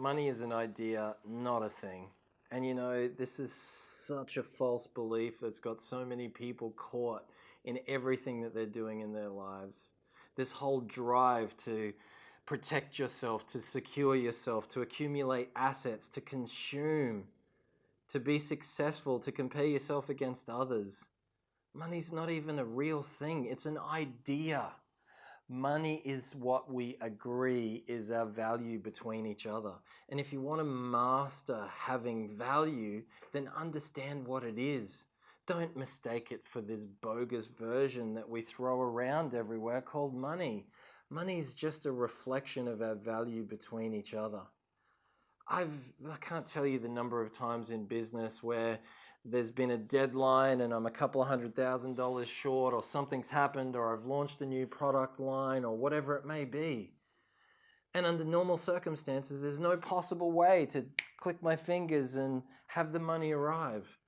money is an idea, not a thing. And you know, this is such a false belief that's got so many people caught in everything that they're doing in their lives. This whole drive to protect yourself, to secure yourself, to accumulate assets, to consume, to be successful, to compare yourself against others. Money's not even a real thing, it's an idea. Money is what we agree is our value between each other. And if you want to master having value, then understand what it is. Don't mistake it for this bogus version that we throw around everywhere called money. Money is just a reflection of our value between each other. I've, I can't tell you the number of times in business where there's been a deadline and I'm a couple of hundred thousand dollars short or something's happened or I've launched a new product line or whatever it may be. And under normal circumstances, there's no possible way to click my fingers and have the money arrive.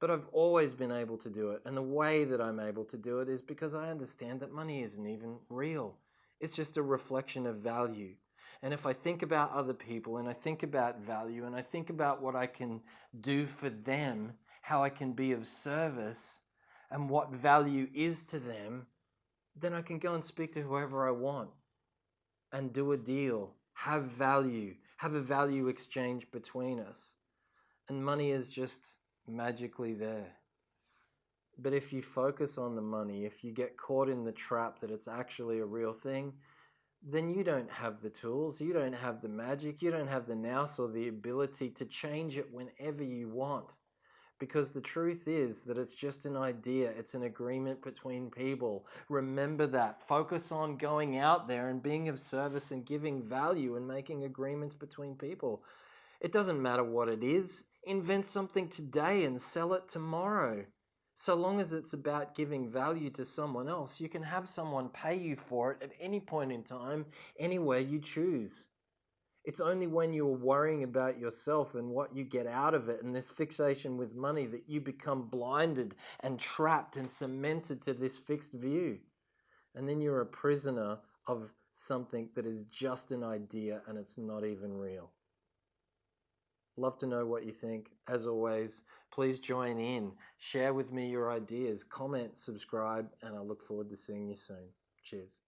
But I've always been able to do it. And the way that I'm able to do it is because I understand that money isn't even real. It's just a reflection of value. And if I think about other people and I think about value and I think about what I can do for them, how I can be of service, and what value is to them, then I can go and speak to whoever I want and do a deal, have value, have a value exchange between us. And money is just magically there. But if you focus on the money, if you get caught in the trap that it's actually a real thing, then you don't have the tools, you don't have the magic, you don't have the nous or the ability to change it whenever you want. Because the truth is that it's just an idea, it's an agreement between people. Remember that. Focus on going out there and being of service and giving value and making agreements between people. It doesn't matter what it is. Invent something today and sell it tomorrow. So long as it's about giving value to someone else, you can have someone pay you for it at any point in time, anywhere you choose. It's only when you're worrying about yourself and what you get out of it and this fixation with money that you become blinded and trapped and cemented to this fixed view. And then you're a prisoner of something that is just an idea and it's not even real. Love to know what you think. As always, please join in, share with me your ideas, comment, subscribe, and I look forward to seeing you soon. Cheers.